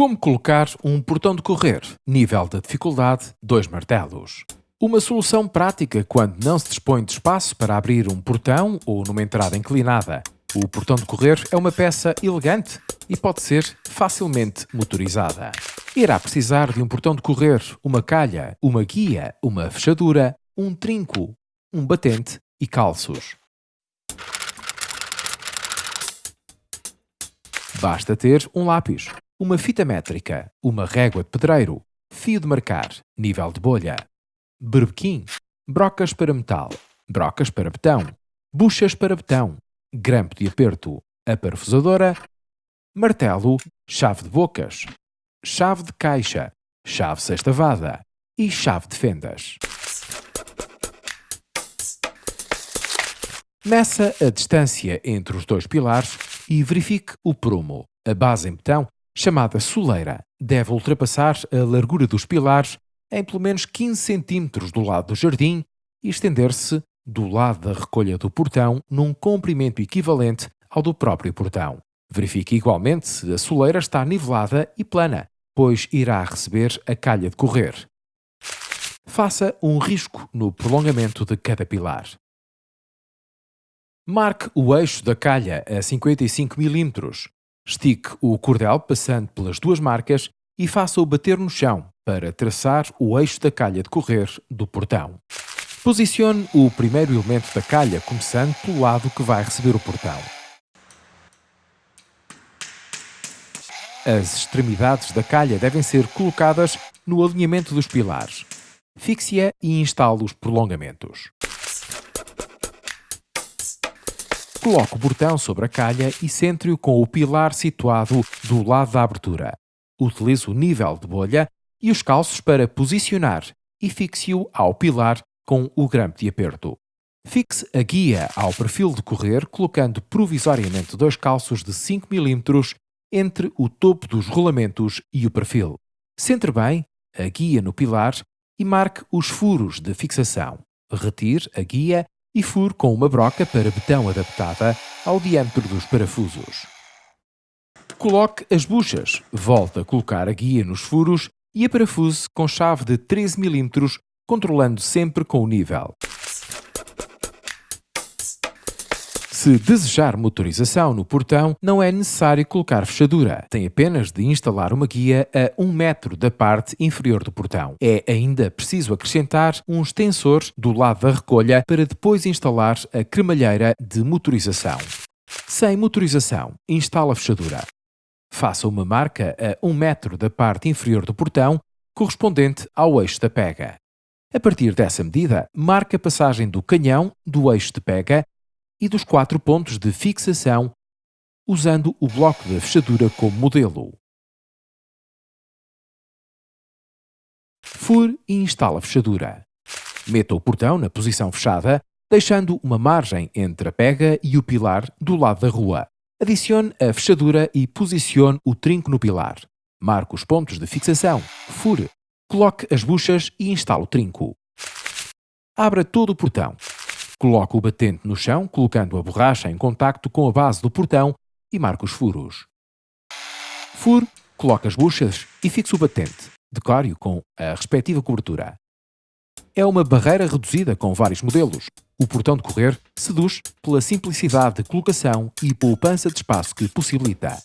Como colocar um portão de correr? Nível de dificuldade 2 martelos. Uma solução prática quando não se dispõe de espaço para abrir um portão ou numa entrada inclinada. O portão de correr é uma peça elegante e pode ser facilmente motorizada. Irá precisar de um portão de correr, uma calha, uma guia, uma fechadura, um trinco, um batente e calços. Basta ter um lápis, uma fita métrica, uma régua de pedreiro, fio de marcar, nível de bolha, berbequim, brocas para metal, brocas para betão, buchas para betão, grampo de aperto, a parafusadora, martelo, chave de bocas, chave de caixa, chave sextavada e chave de fendas. Meça a distância entre os dois pilares e verifique o prumo. A base em betão chamada soleira, deve ultrapassar a largura dos pilares em pelo menos 15 cm do lado do jardim e estender-se do lado da recolha do portão num comprimento equivalente ao do próprio portão. Verifique igualmente se a soleira está nivelada e plana, pois irá receber a calha de correr. Faça um risco no prolongamento de cada pilar. Marque o eixo da calha a 55 mm Estique o cordel passando pelas duas marcas e faça-o bater no chão para traçar o eixo da calha de correr do portão. Posicione o primeiro elemento da calha começando pelo lado que vai receber o portão. As extremidades da calha devem ser colocadas no alinhamento dos pilares. Fixe-a e instale os prolongamentos. Coloque o portão sobre a calha e centre-o com o pilar situado do lado da abertura. Utilize o nível de bolha e os calços para posicionar e fixe-o ao pilar com o grampo de aperto. Fixe a guia ao perfil de correr colocando provisoriamente dois calços de 5 mm entre o topo dos rolamentos e o perfil. Centre bem a guia no pilar e marque os furos de fixação. Retire a guia e furo com uma broca para betão adaptada ao diâmetro dos parafusos. Coloque as buchas, volte a colocar a guia nos furos e a parafuse com chave de 13 mm, controlando sempre com o nível. Se desejar motorização no portão, não é necessário colocar fechadura. Tem apenas de instalar uma guia a 1 metro da parte inferior do portão. É ainda preciso acrescentar um extensor do lado da recolha para depois instalar a cremalheira de motorização. Sem motorização, instala a fechadura. Faça uma marca a 1 metro da parte inferior do portão, correspondente ao eixo da pega. A partir dessa medida, marque a passagem do canhão do eixo de pega e dos quatro pontos de fixação, usando o bloco da fechadura como modelo. Fure e instale a fechadura. Meta o portão na posição fechada, deixando uma margem entre a pega e o pilar do lado da rua. Adicione a fechadura e posicione o trinco no pilar. Marque os pontos de fixação. Fure. Coloque as buchas e instale o trinco. Abra todo o portão. Coloque o batente no chão, colocando a borracha em contacto com a base do portão e marque os furos. Fure, coloque as buchas e fixe o batente. Decore-o com a respectiva cobertura. É uma barreira reduzida com vários modelos. O portão de correr seduz pela simplicidade de colocação e poupança de espaço que possibilita.